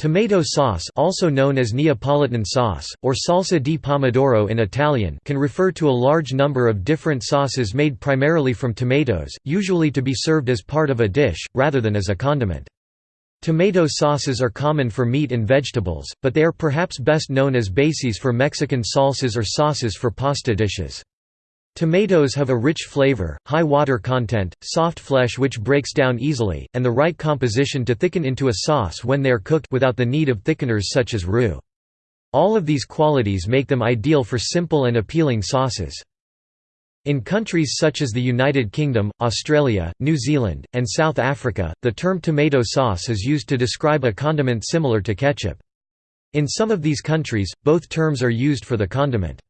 Tomato sauce also known as Neapolitan sauce, or salsa di pomodoro in Italian can refer to a large number of different sauces made primarily from tomatoes, usually to be served as part of a dish, rather than as a condiment. Tomato sauces are common for meat and vegetables, but they are perhaps best known as bases for Mexican salsas or sauces for pasta dishes. Tomatoes have a rich flavor, high water content, soft flesh which breaks down easily, and the right composition to thicken into a sauce when they are cooked without the need of thickeners such as roux. All of these qualities make them ideal for simple and appealing sauces. In countries such as the United Kingdom, Australia, New Zealand, and South Africa, the term tomato sauce is used to describe a condiment similar to ketchup. In some of these countries, both terms are used for the condiment.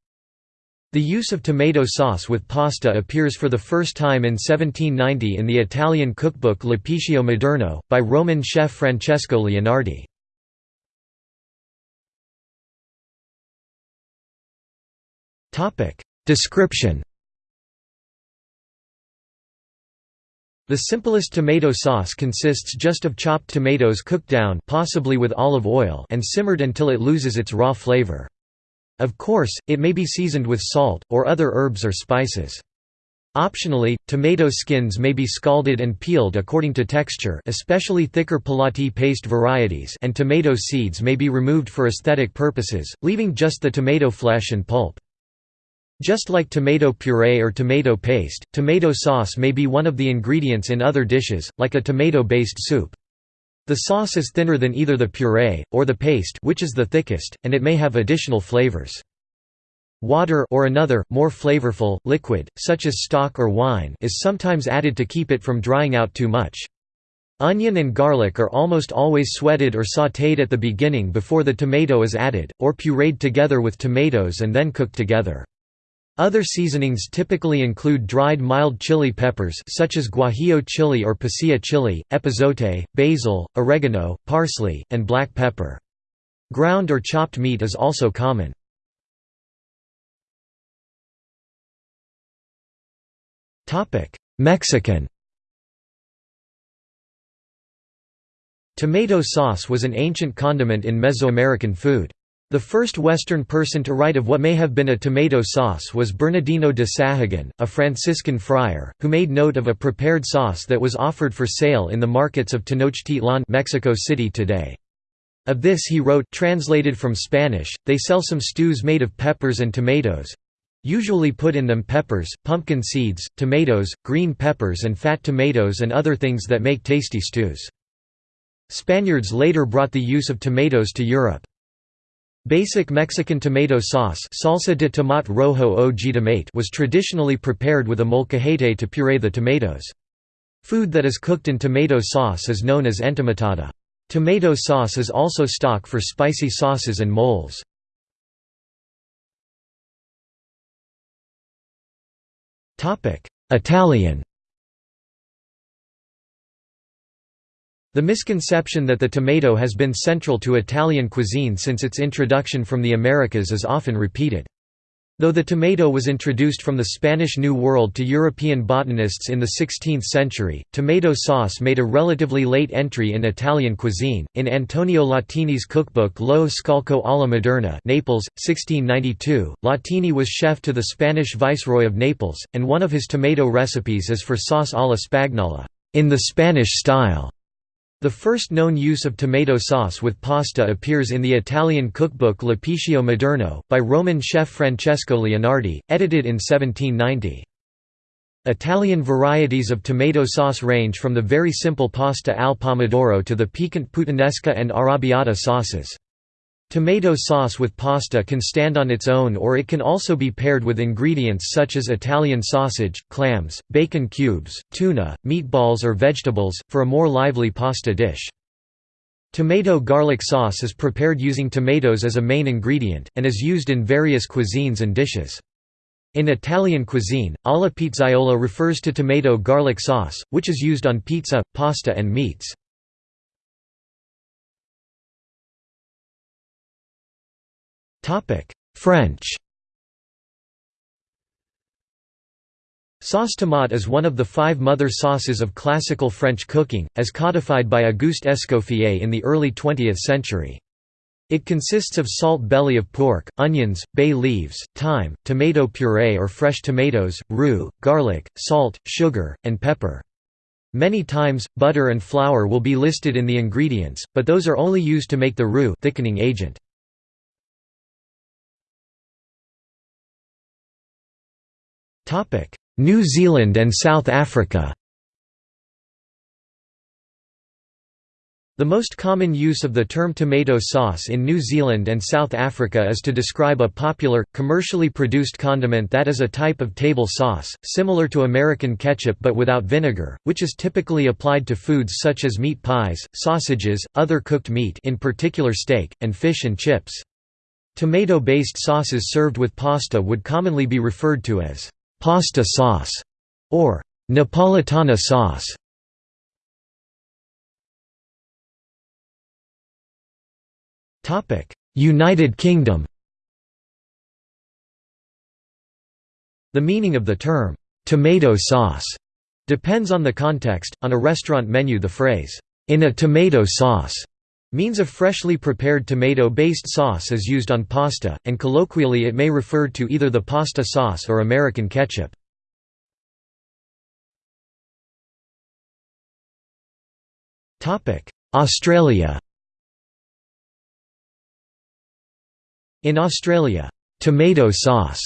The use of tomato sauce with pasta appears for the first time in 1790 in the Italian cookbook L'Apicio Moderno, by Roman chef Francesco Leonardi. Description The simplest tomato sauce consists just of chopped tomatoes cooked down possibly with olive oil and simmered until it loses its raw flavor. Of course, it may be seasoned with salt, or other herbs or spices. Optionally, tomato skins may be scalded and peeled according to texture especially thicker pelati paste varieties and tomato seeds may be removed for aesthetic purposes, leaving just the tomato flesh and pulp. Just like tomato puree or tomato paste, tomato sauce may be one of the ingredients in other dishes, like a tomato-based soup. The sauce is thinner than either the puree, or the paste which is the thickest, and it may have additional flavors. Water or another, more flavorful, liquid, such as stock or wine is sometimes added to keep it from drying out too much. Onion and garlic are almost always sweated or sautéed at the beginning before the tomato is added, or pureed together with tomatoes and then cooked together. Other seasonings typically include dried mild chili peppers such as guajillo chili or pasilla chili, epazote, basil, oregano, parsley, and black pepper. Ground or chopped meat is also common. Mexican Tomato sauce was an ancient condiment in Mesoamerican food. The first Western person to write of what may have been a tomato sauce was Bernardino de Sahagun, a Franciscan friar, who made note of a prepared sauce that was offered for sale in the markets of Tenochtitlan Mexico City today. Of this he wrote translated from Spanish, they sell some stews made of peppers and tomatoes—usually put in them peppers, pumpkin seeds, tomatoes, green peppers and fat tomatoes and other things that make tasty stews. Spaniards later brought the use of tomatoes to Europe. Basic Mexican tomato sauce salsa de tomate rojo o jitomate was traditionally prepared with a molcajete to puree the tomatoes. Food that is cooked in tomato sauce is known as entomatada. Tomato sauce is also stock for spicy sauces and moles. Italian The misconception that the tomato has been central to Italian cuisine since its introduction from the Americas is often repeated. Though the tomato was introduced from the Spanish New World to European botanists in the 16th century, tomato sauce made a relatively late entry in Italian cuisine. In Antonio Latini's cookbook Lo Scalco alla Moderna, Naples, 1692, Latini was chef to the Spanish viceroy of Naples, and one of his tomato recipes is for sauce alla spagnola, in the Spanish style. The first known use of tomato sauce with pasta appears in the Italian cookbook L'Apicio Moderno, by Roman chef Francesco Leonardi, edited in 1790. Italian varieties of tomato sauce range from the very simple pasta al pomodoro to the piquant puttanesca and arrabbiata sauces. Tomato sauce with pasta can stand on its own or it can also be paired with ingredients such as Italian sausage, clams, bacon cubes, tuna, meatballs or vegetables, for a more lively pasta dish. Tomato garlic sauce is prepared using tomatoes as a main ingredient, and is used in various cuisines and dishes. In Italian cuisine, alla pizzaiola refers to tomato garlic sauce, which is used on pizza, pasta and meats. French Sauce tomate is one of the five mother sauces of classical French cooking, as codified by Auguste Escoffier in the early 20th century. It consists of salt belly of pork, onions, bay leaves, thyme, tomato puree or fresh tomatoes, roux, garlic, salt, sugar, and pepper. Many times, butter and flour will be listed in the ingredients, but those are only used to make the roux thickening agent. New Zealand and South Africa The most common use of the term tomato sauce in New Zealand and South Africa is to describe a popular, commercially produced condiment that is a type of table sauce, similar to American ketchup but without vinegar, which is typically applied to foods such as meat pies, sausages, other cooked meat in particular steak, and fish and chips. Tomato-based sauces served with pasta would commonly be referred to as «pasta sauce» or «Napolitana sauce». United Kingdom The meaning of the term, "'tomato sauce' depends on the context. On a restaurant menu the phrase, "'in a tomato sauce' means a freshly prepared tomato-based sauce is used on pasta, and colloquially it may refer to either the pasta sauce or American ketchup. Australia In Australia, tomato sauce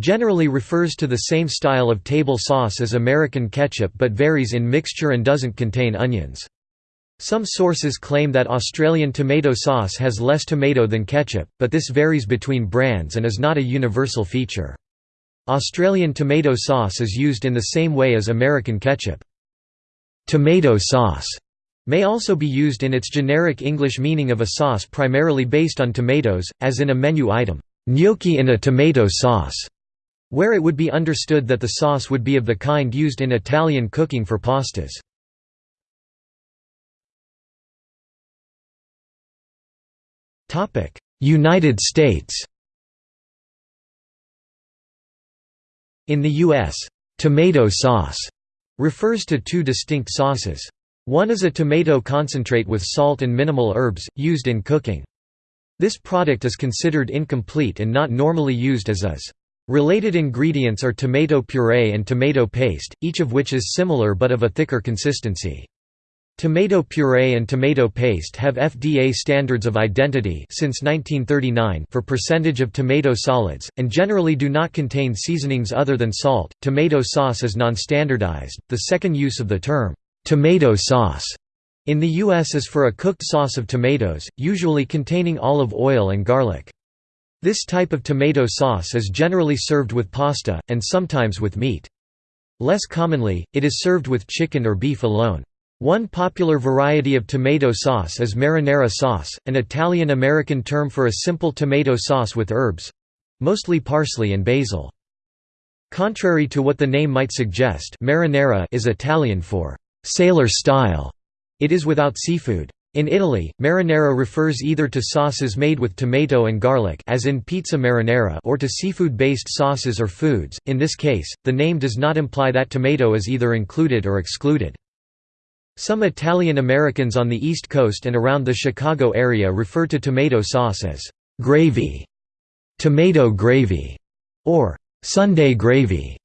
generally refers to the same style of table sauce as American ketchup but varies in mixture and doesn't contain onions. Some sources claim that Australian tomato sauce has less tomato than ketchup, but this varies between brands and is not a universal feature. Australian tomato sauce is used in the same way as American ketchup. Tomato sauce may also be used in its generic English meaning of a sauce primarily based on tomatoes, as in a menu item, gnocchi in a tomato sauce, where it would be understood that the sauce would be of the kind used in Italian cooking for pastas. United States In the U.S., tomato sauce refers to two distinct sauces. One is a tomato concentrate with salt and minimal herbs, used in cooking. This product is considered incomplete and not normally used as is. Related ingredients are tomato puree and tomato paste, each of which is similar but of a thicker consistency. Tomato puree and tomato paste have FDA standards of identity since 1939 for percentage of tomato solids, and generally do not contain seasonings other than salt. Tomato sauce is non-standardized. The second use of the term Tomato sauce in the U.S. is for a cooked sauce of tomatoes, usually containing olive oil and garlic. This type of tomato sauce is generally served with pasta, and sometimes with meat. Less commonly, it is served with chicken or beef alone. One popular variety of tomato sauce is marinara sauce, an Italian-American term for a simple tomato sauce with herbs—mostly parsley and basil. Contrary to what the name might suggest marinara is Italian for sailor style. It is without seafood. In Italy, marinara refers either to sauces made with tomato and garlic as in pizza marinara or to seafood-based sauces or foods. In this case, the name does not imply that tomato is either included or excluded. Some Italian Americans on the East Coast and around the Chicago area refer to tomato sauce as gravy, tomato gravy, or Sunday gravy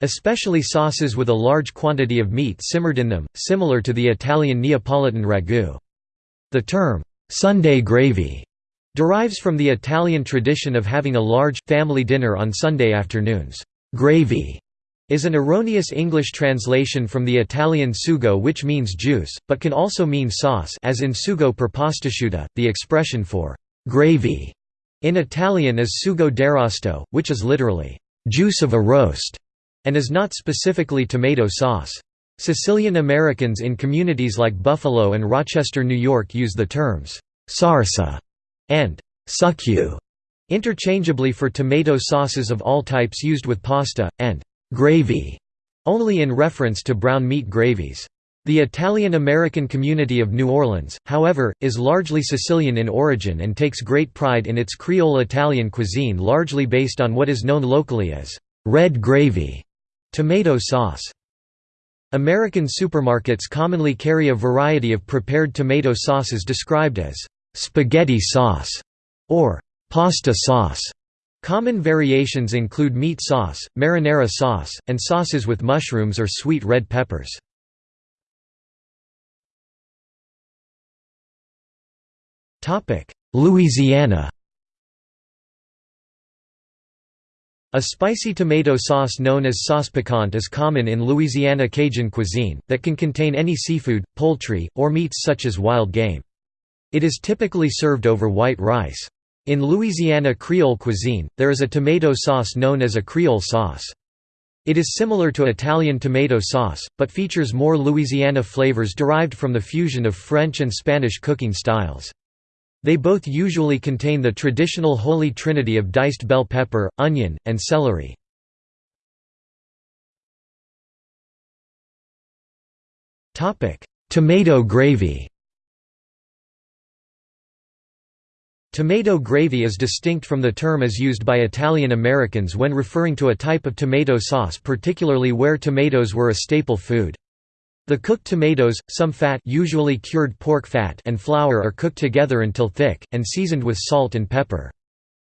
especially sauces with a large quantity of meat simmered in them, similar to the Italian Neapolitan ragu. The term, Sunday gravy, derives from the Italian tradition of having a large, family dinner on Sunday afternoons. Gravy is an erroneous English translation from the Italian sugo which means juice, but can also mean sauce as in sugo per pastasciutta. The expression for «gravy» in Italian is sugo d'arrosto, which is literally «juice of a roast» and is not specifically tomato sauce. Sicilian Americans in communities like Buffalo and Rochester, New York use the terms «sarsa» and «succu» interchangeably for tomato sauces of all types used with pasta, and «gravy» only in reference to brown meat gravies. The Italian-American community of New Orleans, however, is largely Sicilian in origin and takes great pride in its Creole Italian cuisine largely based on what is known locally as «red gravy» Tomato sauce American supermarkets commonly carry a variety of prepared tomato sauces described as spaghetti sauce or pasta sauce. Common variations include meat sauce, marinara sauce, and sauces with mushrooms or sweet red peppers. Louisiana A spicy tomato sauce known as sauce piquante is common in Louisiana Cajun cuisine, that can contain any seafood, poultry, or meats such as wild game. It is typically served over white rice. In Louisiana Creole cuisine, there is a tomato sauce known as a Creole sauce. It is similar to Italian tomato sauce, but features more Louisiana flavors derived from the fusion of French and Spanish cooking styles. They both usually contain the traditional holy trinity of diced bell pepper, onion, and celery. Tomato gravy Tomato gravy is distinct from the term as used by Italian Americans when referring to a type of tomato sauce particularly where tomatoes were a staple food. The cooked tomatoes, some fat usually cured pork fat and flour are cooked together until thick, and seasoned with salt and pepper.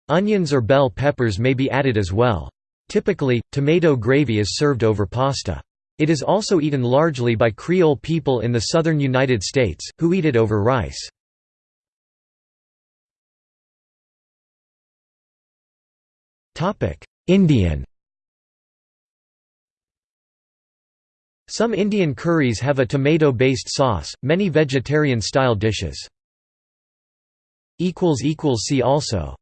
Onions or bell peppers may be added as well. Typically, tomato gravy is served over pasta. It is also eaten largely by Creole people in the southern United States, who eat it over rice. Indian Some Indian curries have a tomato-based sauce, many vegetarian-style dishes. See also